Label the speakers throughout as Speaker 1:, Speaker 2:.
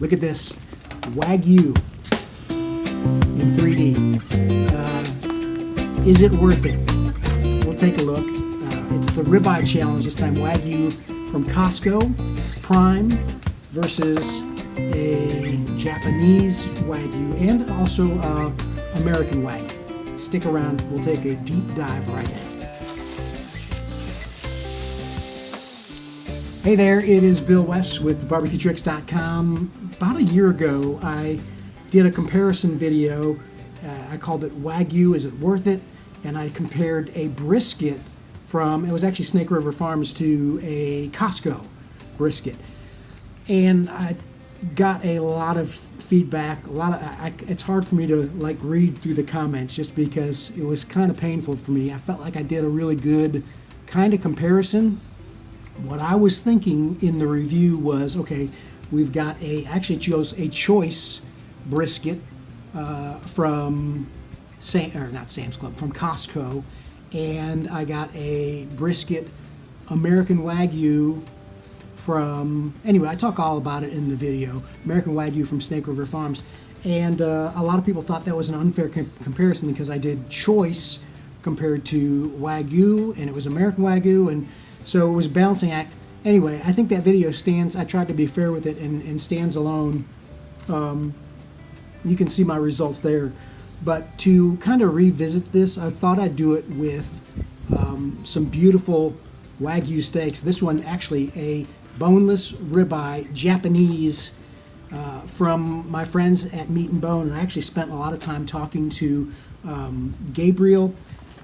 Speaker 1: Look at this Wagyu in 3D. Uh, is it worth it? We'll take a look. Uh, it's the ribeye challenge this time. Wagyu from Costco Prime versus a Japanese Wagyu and also uh, American Wagyu. Stick around. We'll take a deep dive right now. Hey there, it is Bill West with barbecuetricks.com. About a year ago, I did a comparison video. Uh, I called it Wagyu, is it worth it? And I compared a brisket from, it was actually Snake River Farms, to a Costco brisket. And I got a lot of feedback, a lot of, I, it's hard for me to like read through the comments just because it was kind of painful for me. I felt like I did a really good kind of comparison what I was thinking in the review was, okay, we've got a, actually chose a choice brisket uh, from, Sam, or not Sam's Club, from Costco, and I got a brisket American Wagyu from, anyway, I talk all about it in the video, American Wagyu from Snake River Farms. And uh, a lot of people thought that was an unfair com comparison because I did choice compared to Wagyu, and it was American Wagyu, and so it was a balancing act. Anyway, I think that video stands, I tried to be fair with it and, and stands alone. Um, you can see my results there. But to kind of revisit this, I thought I'd do it with um, some beautiful Wagyu steaks. This one actually a boneless ribeye, Japanese, uh, from my friends at Meat and Bone. And I actually spent a lot of time talking to um, Gabriel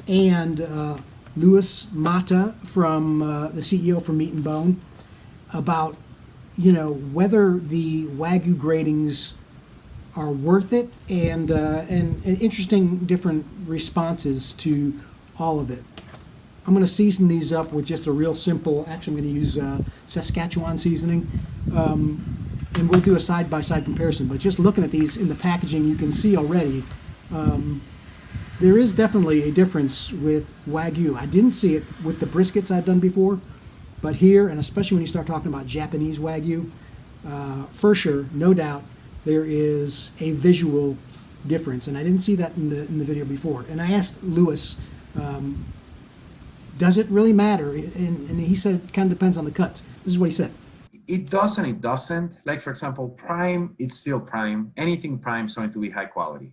Speaker 1: and uh, Louis Mata from uh, the CEO from Meat and Bone about you know whether the wagyu gradings are worth it and, uh, and, and interesting different responses to all of it. I'm going to season these up with just a real simple, actually I'm going to use uh, Saskatchewan seasoning. Um, and we'll do a side-by-side -side comparison. But just looking at these in the packaging, you can see already um, there is definitely a difference with Wagyu. I didn't see it with the briskets I've done before, but here, and especially when you start talking about Japanese Wagyu, uh, for sure, no doubt, there is a visual difference. And I didn't see that in the, in the video before. And I asked Lewis, um, does it really matter? And, and he said it kind of depends on the cuts. This is what he said.
Speaker 2: It does and it doesn't. Like, for example, prime, it's still prime. Anything prime is going to be high quality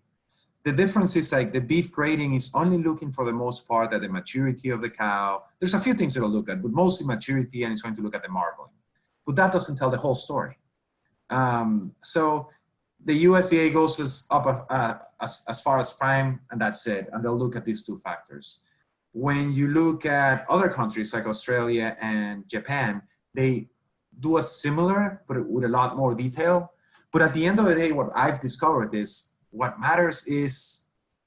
Speaker 2: the difference is like the beef grading is only looking for the most part at the maturity of the cow. There's a few things it'll look at, but mostly maturity and it's going to look at the marbling. But that doesn't tell the whole story. Um, so the USDA goes as, up uh, as, as far as prime and that's it. And they'll look at these two factors. When you look at other countries like Australia and Japan, they do a similar, but with a lot more detail. But at the end of the day, what I've discovered is what matters is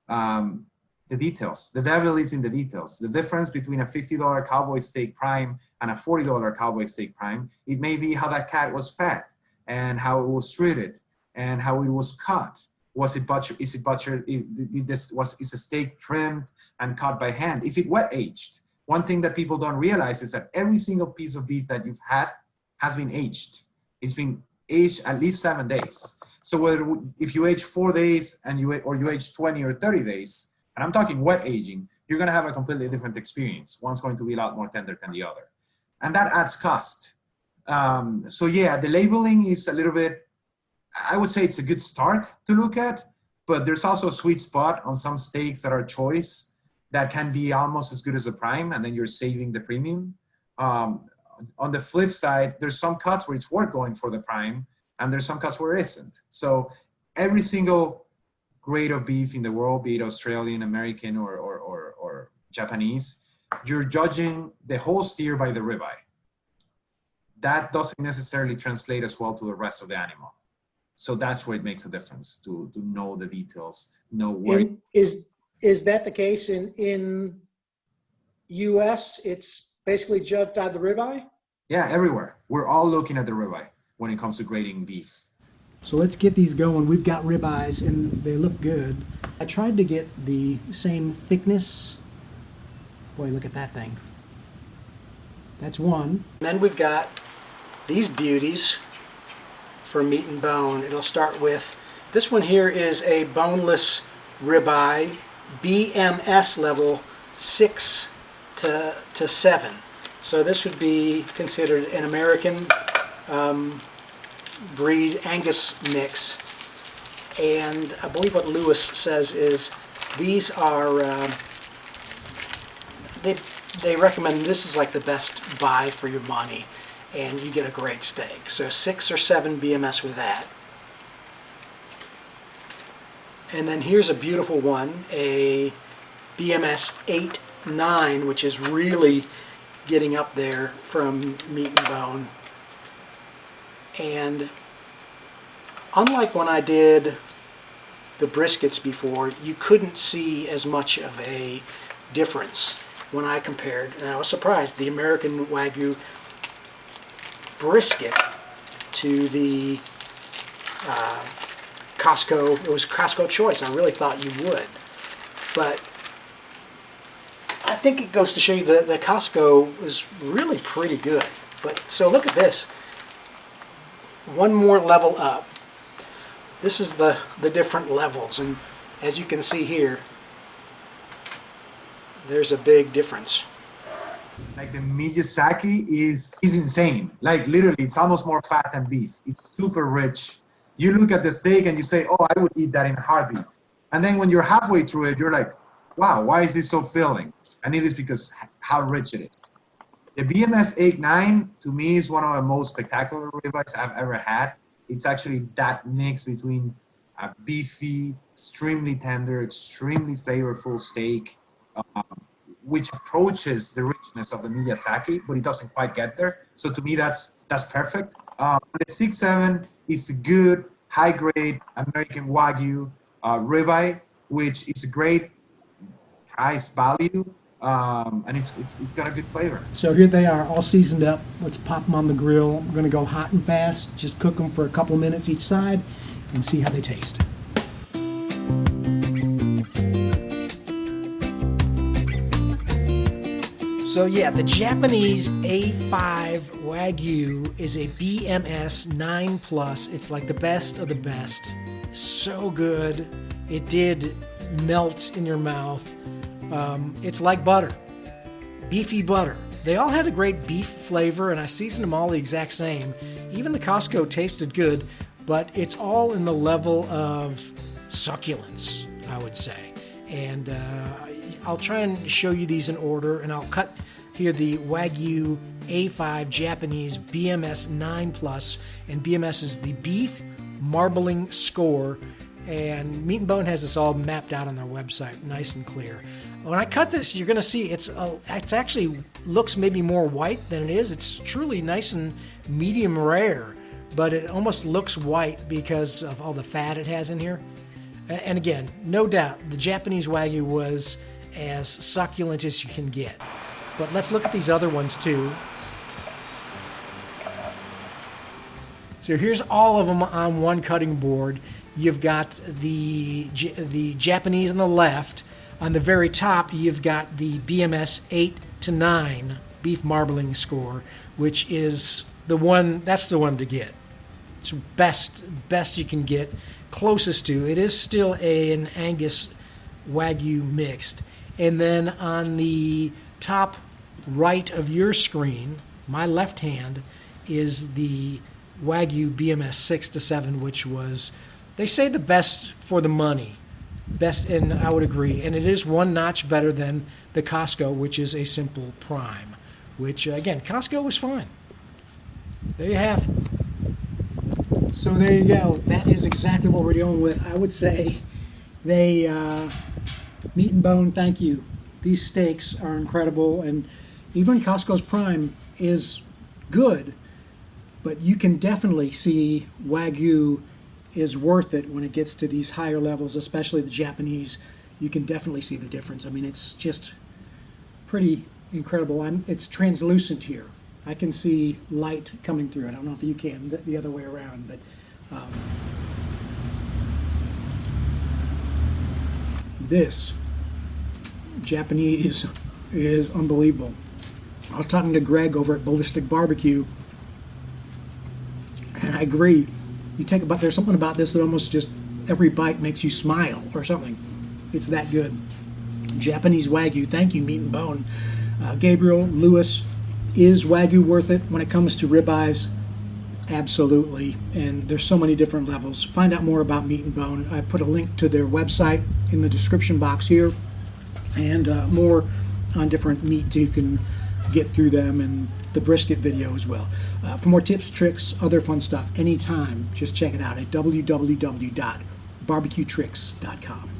Speaker 2: um, the details. The devil is in the details. The difference between a $50 cowboy steak prime and a $40 cowboy steak prime, it may be how that cat was fed and how it was treated and how it was cut. Was it butchered? Is it butchered? This was is a steak trimmed and cut by hand? Is it wet aged? One thing that people don't realize is that every single piece of beef that you've had has been aged. It's been aged at least seven days. So whether if you age four days and you or you age 20 or 30 days, and I'm talking wet aging, you're going to have a completely different experience. One's going to be a lot more tender than the other, and that adds cost. Um, so yeah, the labeling is a little bit. I would say it's a good start to look at, but there's also a sweet spot on some steaks that are choice that can be almost as good as a prime, and then you're saving the premium. Um, on the flip side, there's some cuts where it's worth going for the prime, and there's some cuts where it isn't. So every single grade of beef in the world, be it Australian, American, or, or, or, or Japanese, you're judging the whole steer by the ribeye. That doesn't necessarily translate as well to the rest of the animal. So that's where it makes a difference to, to know the details, know where.
Speaker 1: And is, is that the case in, in US? It's basically judged on the ribeye?
Speaker 2: Yeah, everywhere. We're all looking at the ribeye when it comes to grading beef.
Speaker 1: So let's get these going. We've got ribeyes and they look good. I tried to get the same thickness. Boy, look at that thing. That's one. Then we've got these beauties. for meat and bone. It'll start with, this one here is a boneless ribeye, BMS level 6 to, to 7. So this would be considered an American um, breed Angus mix. And I believe what Lewis says is these are, uh, they, they recommend this is like the best buy for your money and you get a great steak. So six or seven BMS with that. And then here's a beautiful one, a BMS 8 9, which is really getting up there from meat and bone. And unlike when I did the briskets before, you couldn't see as much of a difference when I compared, and I was surprised, the American Wagyu brisket to the uh, Costco. It was Costco choice. I really thought you would. But I think it goes to show you that the Costco is really pretty good. But so look at this. One more level up. This is the, the different levels. And as you can see here, there's a big difference.
Speaker 2: Like the Miyazaki is is insane. Like literally, it's almost more fat than beef. It's super rich. You look at the steak and you say, "Oh, I would eat that in a heartbeat." And then when you're halfway through it, you're like, "Wow, why is this so filling?" And it is because how rich it is. The BMS 8-9 to me is one of the most spectacular ribeyes I've ever had. It's actually that mix between a beefy, extremely tender, extremely flavorful steak. Um, which approaches the richness of the Miyazaki, but it doesn't quite get there. So to me, that's that's perfect. Um, the six seven is a good high grade American Wagyu uh, ribeye, which is a great price value, um, and it's, it's it's got a good flavor.
Speaker 1: So here they are, all seasoned up. Let's pop them on the grill. I'm going to go hot and fast. Just cook them for a couple minutes each side, and see how they taste. So yeah, the Japanese A5 Wagyu is a BMS 9 plus. It's like the best of the best. So good. It did melt in your mouth. Um, it's like butter, beefy butter. They all had a great beef flavor, and I seasoned them all the exact same. Even the Costco tasted good, but it's all in the level of succulence, I would say. And uh, I'll try and show you these in order, and I'll cut here the Wagyu A5 Japanese BMS 9 Plus, and BMS is the beef marbling score. And Meat and Bone has this all mapped out on their website, nice and clear. When I cut this, you're going to see it's uh, it's actually looks maybe more white than it is. It's truly nice and medium rare, but it almost looks white because of all the fat it has in here. And again, no doubt, the Japanese Wagyu was as succulent as you can get. But let's look at these other ones too. So here's all of them on one cutting board. You've got the, the Japanese on the left. On the very top, you've got the BMS 8 to 9 beef marbling score, which is the one, that's the one to get. It's best, best you can get, closest to. It is still a, an Angus Wagyu mixed. And then on the top right of your screen, my left hand, is the Wagyu BMS 6 to 7, which was, they say, the best for the money. Best, and I would agree. And it is one notch better than the Costco, which is a simple prime, which, again, Costco was fine. There you have it. So there you go. That is exactly what we're dealing with. I would say they, uh, meat and bone, thank you. These steaks are incredible. and even Costco's Prime is good, but you can definitely see Wagyu is worth it when it gets to these higher levels, especially the Japanese. You can definitely see the difference. I mean, it's just pretty incredible. I'm, it's translucent here. I can see light coming through. I don't know if you can the, the other way around, but um, this Japanese is unbelievable. I was talking to Greg over at Ballistic Barbecue, and I agree. You take about there's something about this that almost just every bite makes you smile or something. It's that good. Japanese Wagyu. Thank you, Meat and Bone. Uh, Gabriel Lewis, is Wagyu worth it when it comes to ribeyes? Absolutely. And there's so many different levels. Find out more about Meat and Bone. I put a link to their website in the description box here and uh, more on different meat you can get through them and the brisket video as well. Uh, for more tips, tricks, other fun stuff, anytime, just check it out at www.barbecuetricks.com.